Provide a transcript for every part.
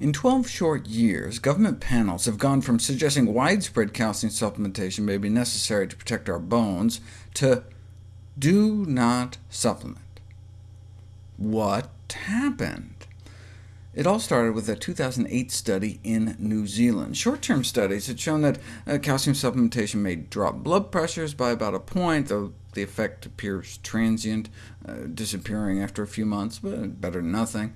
In 12 short years, government panels have gone from suggesting widespread calcium supplementation may be necessary to protect our bones, to do not supplement. What happened? It all started with a 2008 study in New Zealand. Short-term studies had shown that uh, calcium supplementation may drop blood pressures by about a point, though the effect appears transient, uh, disappearing after a few months, but better than nothing.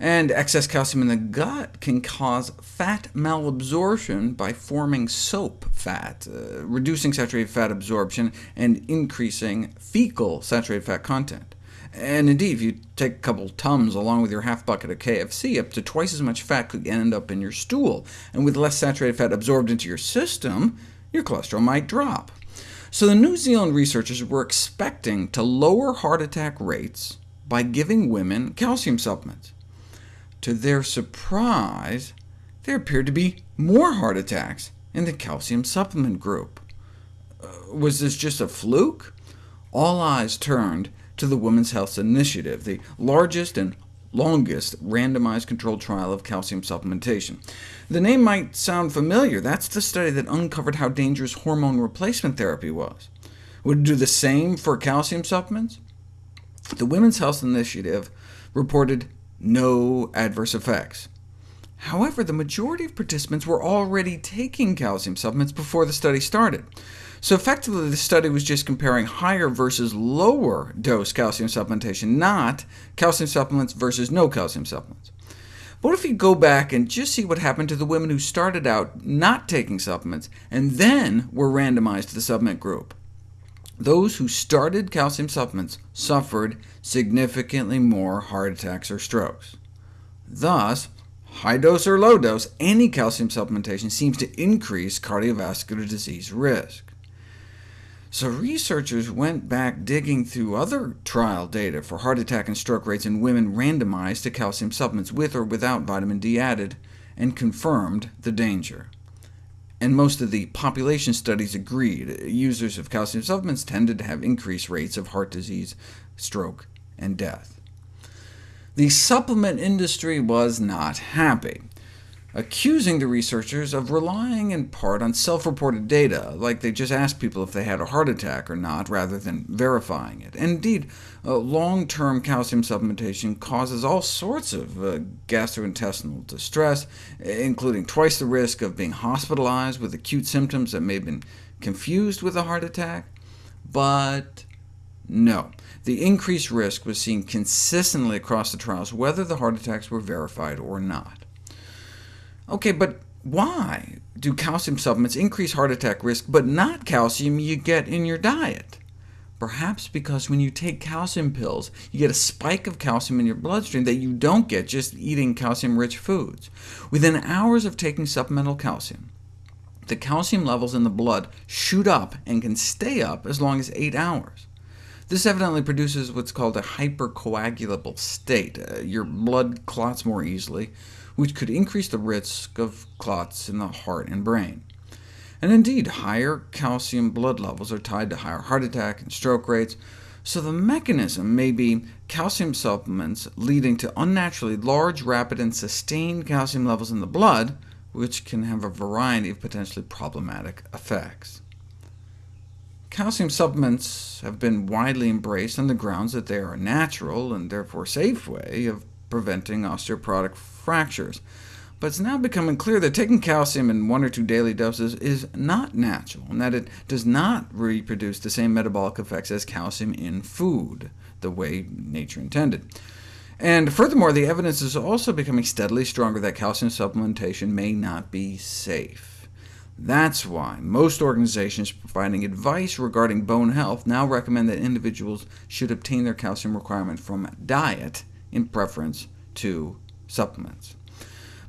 And excess calcium in the gut can cause fat malabsorption by forming soap fat, uh, reducing saturated fat absorption and increasing fecal saturated fat content. And indeed, if you take a couple Tums along with your half bucket of KFC, up to twice as much fat could end up in your stool, and with less saturated fat absorbed into your system, your cholesterol might drop. So the New Zealand researchers were expecting to lower heart attack rates by giving women calcium supplements. To their surprise, there appeared to be more heart attacks in the calcium supplement group. Uh, was this just a fluke? All eyes turned to the Women's Health Initiative, the largest and longest randomized controlled trial of calcium supplementation. The name might sound familiar. That's the study that uncovered how dangerous hormone replacement therapy was. Would it do the same for calcium supplements? The Women's Health Initiative reported no adverse effects. However, the majority of participants were already taking calcium supplements before the study started. So effectively, the study was just comparing higher versus lower dose calcium supplementation, not calcium supplements versus no calcium supplements. But what if you go back and just see what happened to the women who started out not taking supplements, and then were randomized to the supplement group? Those who started calcium supplements suffered significantly more heart attacks or strokes. Thus, high dose or low dose, any calcium supplementation seems to increase cardiovascular disease risk. So researchers went back digging through other trial data for heart attack and stroke rates in women randomized to calcium supplements with or without vitamin D added, and confirmed the danger and most of the population studies agreed. Users of calcium supplements tended to have increased rates of heart disease, stroke, and death. The supplement industry was not happy accusing the researchers of relying in part on self-reported data, like they just asked people if they had a heart attack or not, rather than verifying it. And indeed, uh, long-term calcium supplementation causes all sorts of uh, gastrointestinal distress, including twice the risk of being hospitalized with acute symptoms that may have been confused with a heart attack. But no, the increased risk was seen consistently across the trials, whether the heart attacks were verified or not. OK, but why do calcium supplements increase heart attack risk, but not calcium you get in your diet? Perhaps because when you take calcium pills, you get a spike of calcium in your bloodstream that you don't get just eating calcium-rich foods. Within hours of taking supplemental calcium, the calcium levels in the blood shoot up and can stay up as long as 8 hours. This evidently produces what's called a hypercoagulable state. Uh, your blood clots more easily, which could increase the risk of clots in the heart and brain. And indeed, higher calcium blood levels are tied to higher heart attack and stroke rates, so the mechanism may be calcium supplements leading to unnaturally large, rapid, and sustained calcium levels in the blood, which can have a variety of potentially problematic effects. Calcium supplements have been widely embraced on the grounds that they are a natural, and therefore safe way of preventing osteoporotic fractures. But it's now becoming clear that taking calcium in one or two daily doses is not natural, and that it does not reproduce the same metabolic effects as calcium in food, the way nature intended. And furthermore, the evidence is also becoming steadily stronger that calcium supplementation may not be safe. That's why most organizations providing advice regarding bone health now recommend that individuals should obtain their calcium requirement from diet in preference to supplements.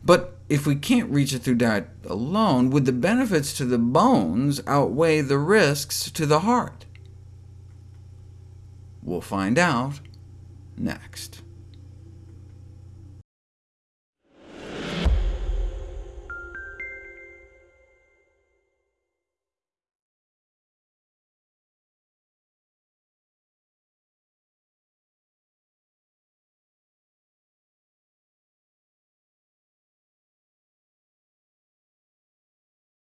But if we can't reach it through diet alone, would the benefits to the bones outweigh the risks to the heart? We'll find out next.